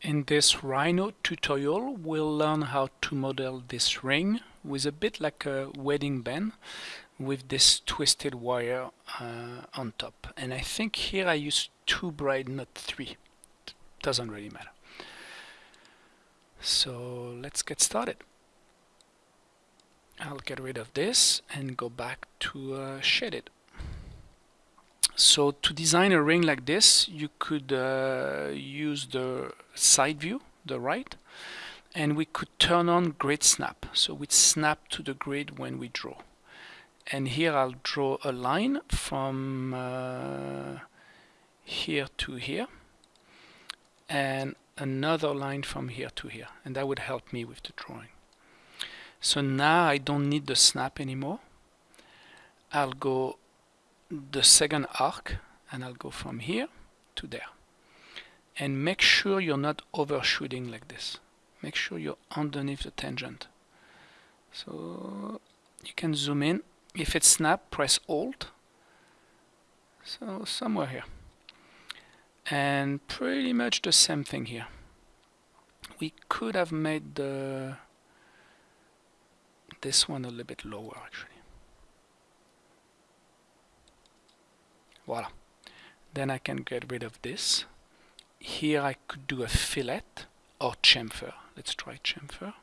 In this Rhino tutorial, we'll learn how to model this ring with a bit like a wedding band with this twisted wire uh, on top. And I think here I use two bright, not three. Doesn't really matter. So let's get started. I'll get rid of this and go back to uh, shaded. So to design a ring like this, you could uh, use the side view, the right, and we could turn on grid snap. So we snap to the grid when we draw. And here I'll draw a line from uh, here to here, and another line from here to here, and that would help me with the drawing. So now I don't need the snap anymore. I'll go the second arc and I'll go from here to there. And make sure you're not overshooting like this. Make sure you're underneath the tangent. So you can zoom in. If it's snap press alt. So somewhere here. And pretty much the same thing here. We could have made the this one a little bit lower actually voila then I can get rid of this. Here I could do a fillet or chamfer. Let's try chamfer.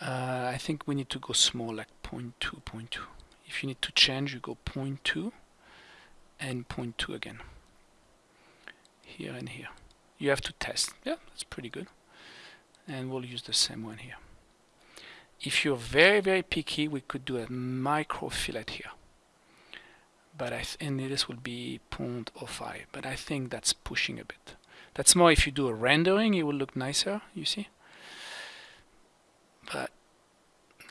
Uh, I think we need to go small like 0 0.2 0.2 if you need to change you go 0.2 and 0.2 again. Here and here. You have to test. Yeah that's pretty good. And we'll use the same one here. If you're very very picky we could do a micro fillet here but I and this will be 0.05 but I think that's pushing a bit. That's more if you do a rendering it will look nicer you see? But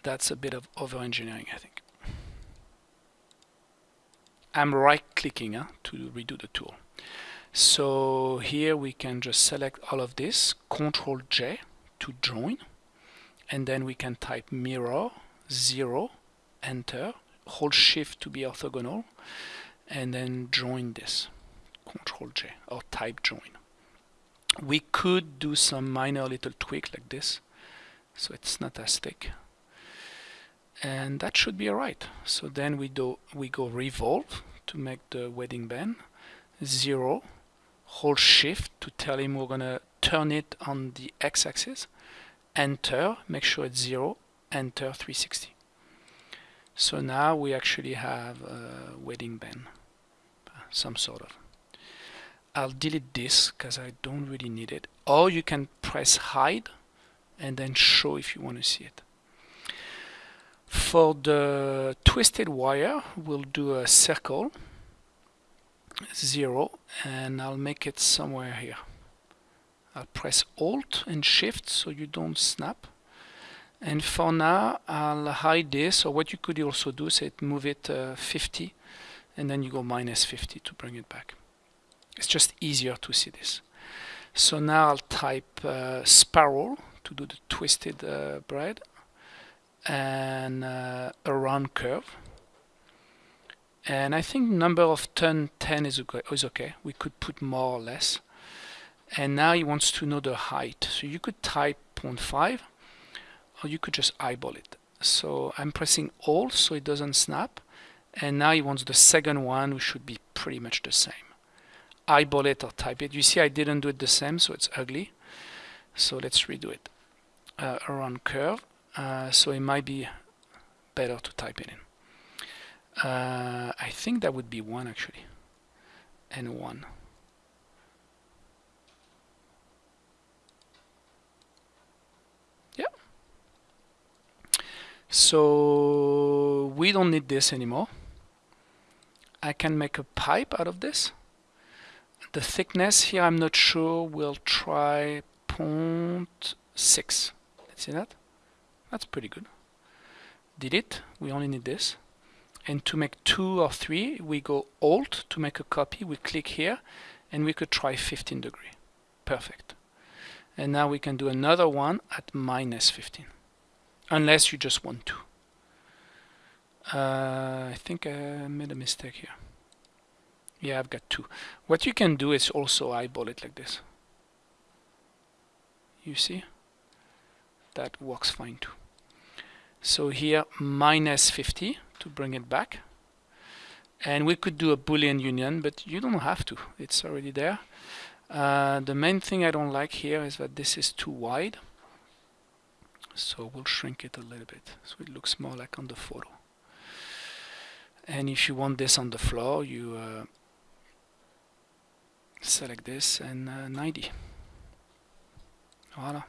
that's a bit of over engineering I think. I'm right clicking to redo the tool. So here we can just select all of this control J to join and then we can type mirror 0 enter hold shift to be orthogonal and then join this. Control J or type join. We could do some minor little tweak like this so it's not as thick. And that should be alright. So then we do we go revolve to make the wedding band. Zero hold shift to tell him we're gonna turn it on the x-axis enter make sure it's zero enter 360 so now we actually have a wedding band, some sort of. I'll delete this because I don't really need it. Or you can press hide and then show if you want to see it. For the twisted wire, we'll do a circle, zero, and I'll make it somewhere here. I'll press Alt and Shift so you don't snap and for now I'll hide this. Or what you could also do is move it uh, 50 and then you go minus 50 to bring it back. It's just easier to see this. So now I'll type uh, spiral to do the twisted uh, bride and uh, a round curve. And I think number of turn 10 is okay, is okay. We could put more or less. And now he wants to know the height. So you could type 0.5 or you could just eyeball it. So I'm pressing Alt so it doesn't snap. And now he wants the second one which should be pretty much the same. Eyeball it or type it. You see I didn't do it the same so it's ugly. So let's redo it. Uh, around curve. Uh, so it might be better to type it in. Uh, I think that would be one actually. And one So we don't need this anymore. I can make a pipe out of this. The thickness here I'm not sure. We'll try 0.6. Let's see that. That's pretty good. Delete. We only need this. And to make two or three, we go Alt to make a copy. We click here, and we could try 15 degree. Perfect. And now we can do another one at minus 15 unless you just want to. Uh, I think I made a mistake here. Yeah, I've got two. What you can do is also eyeball it like this. you see that works fine too so here minus 50 to bring it back and we could do a boolean union but you don't have to it's already there uh, the main thing I don't like here is that this is too wide so we'll shrink it a little bit so it looks more like on the photo. And if you want this on the floor you uh, select this and uh, 90 voila